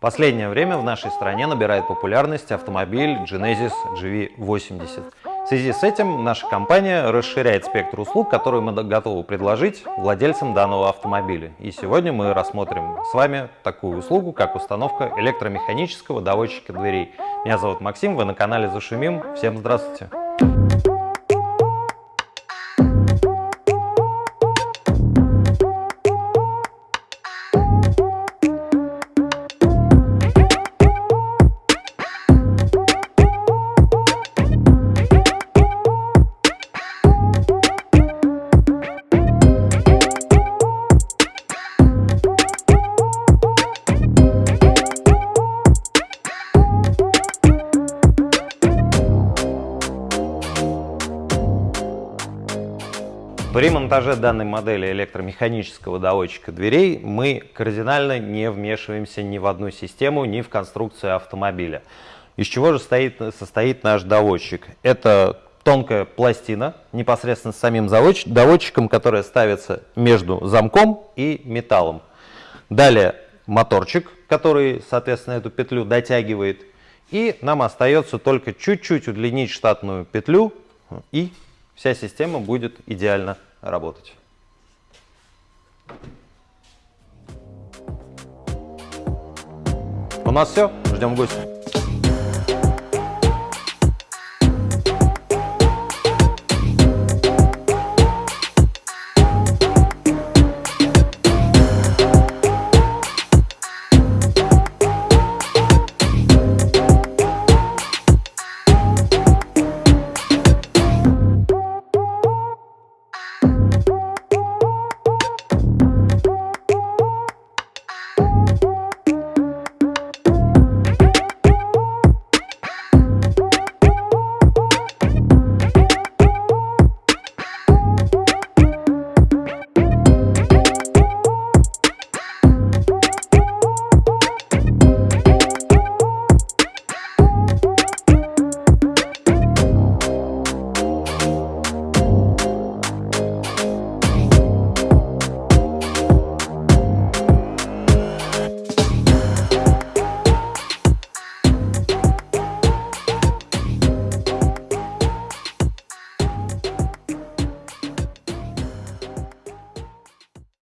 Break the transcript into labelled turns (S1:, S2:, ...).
S1: Последнее время в нашей стране набирает популярность автомобиль Genesis GV80. В связи с этим наша компания расширяет спектр услуг, которые мы готовы предложить владельцам данного автомобиля. И сегодня мы рассмотрим с вами такую услугу, как установка электромеханического доводчика дверей. Меня зовут Максим, вы на канале Зашумим. Всем здравствуйте! При монтаже данной модели электромеханического доводчика дверей мы кардинально не вмешиваемся ни в одну систему, ни в конструкцию автомобиля. Из чего же стоит, состоит наш доводчик? Это тонкая пластина непосредственно с самим доводчиком, которая ставится между замком и металлом. Далее моторчик, который, соответственно, эту петлю дотягивает. И нам остается только чуть-чуть удлинить штатную петлю и вся система будет идеально работать. У нас все. Ждем гостя.